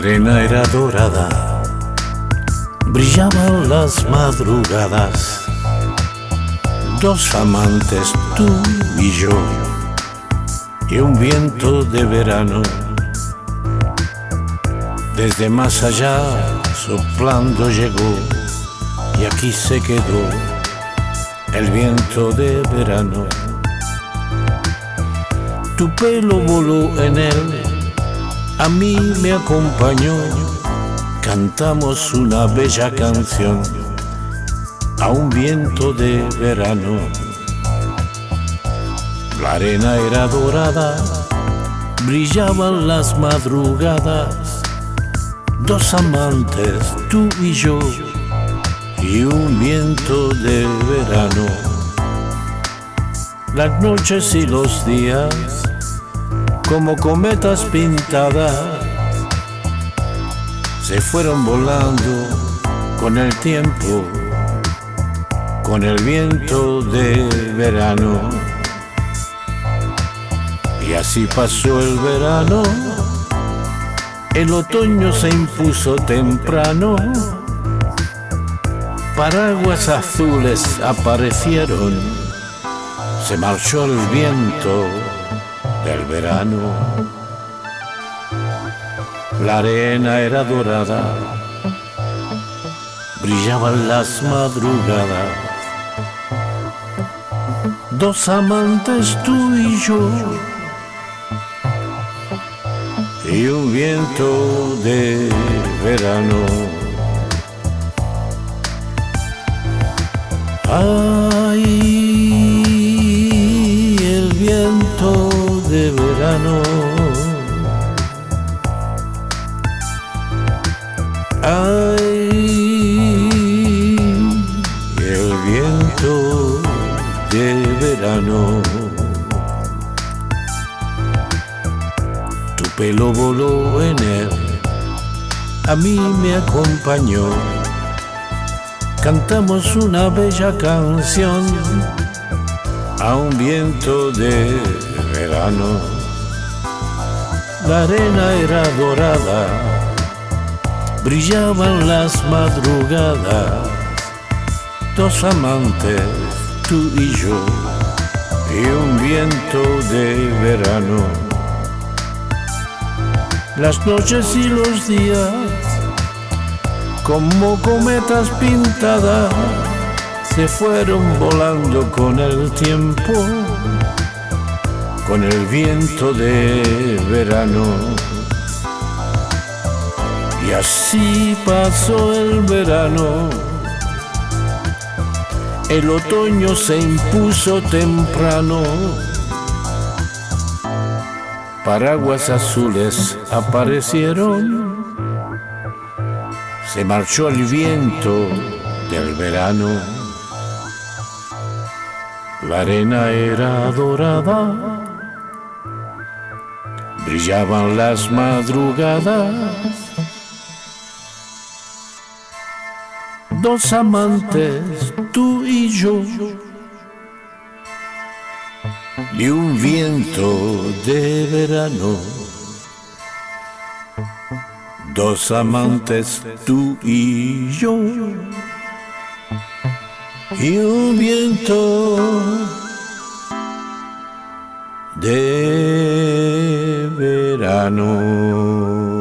arena era dorada, brillaban las madrugadas, dos amantes, tú y yo, y un viento de verano, desde más allá soplando llegó, y aquí se quedó el viento de verano. Tu pelo voló en él a mí me acompañó, cantamos una bella canción a un viento de verano. La arena era dorada, brillaban las madrugadas, dos amantes, tú y yo, y un viento de verano. Las noches y los días como cometas pintadas, se fueron volando con el tiempo, con el viento de verano. Y así pasó el verano, el otoño se impuso temprano, paraguas azules aparecieron, se marchó el viento del verano. La arena era dorada, brillaban las madrugadas. Dos amantes tú y yo, y un viento de verano. Ay, El viento de verano. Tu pelo voló en él, a mí me acompañó. Cantamos una bella canción a un viento de verano. La arena era dorada, brillaban las madrugadas, dos amantes, tú y yo, y un viento de verano. Las noches y los días, como cometas pintadas, se fueron volando con el tiempo, con el viento de verano. Y así pasó el verano, el otoño se impuso temprano, paraguas azules aparecieron, se marchó el viento del verano. La arena era dorada, brillaban las madrugadas. Dos amantes, tú y yo, y un viento de verano. Dos amantes, tú y yo y un viento de verano.